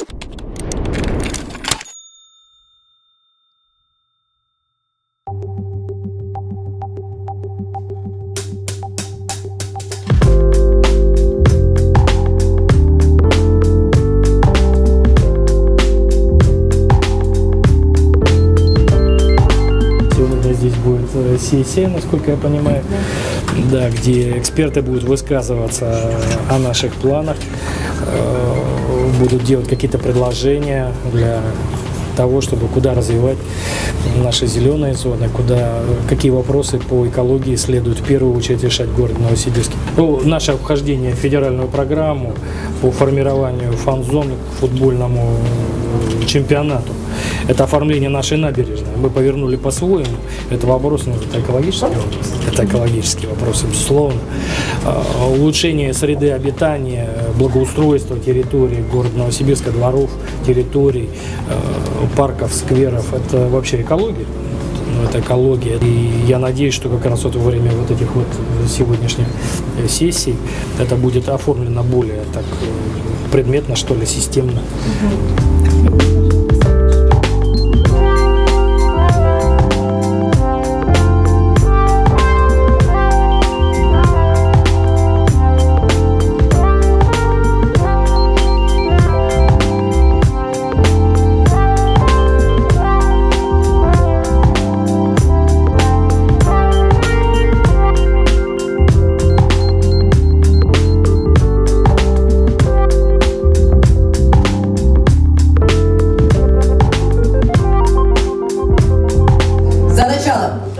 you здесь будет э, сессия, насколько я понимаю, да, где эксперты будут высказываться о наших планах, э, будут делать какие-то предложения для того, чтобы куда развивать наши зеленые зоны, куда, какие вопросы по экологии следует в первую очередь решать город Новосибирске. Ну, наше вхождение в федеральную программу по формированию фан-зон к футбольному чемпионату. Это оформление нашей набережной. Мы повернули по-своему. Это вопрос, ну, это экологический вопрос. Это экологический вопрос, безусловно. А, Улучшение среды обитания, благоустройство территории города Новосибирска, дворов, территорий, э, парков, скверов. Это вообще экология. Ну, это экология. И я надеюсь, что как раз вот во время вот этих вот сегодняшних э, сессий это будет оформлено более так э, предметно, что ли, системно. ela.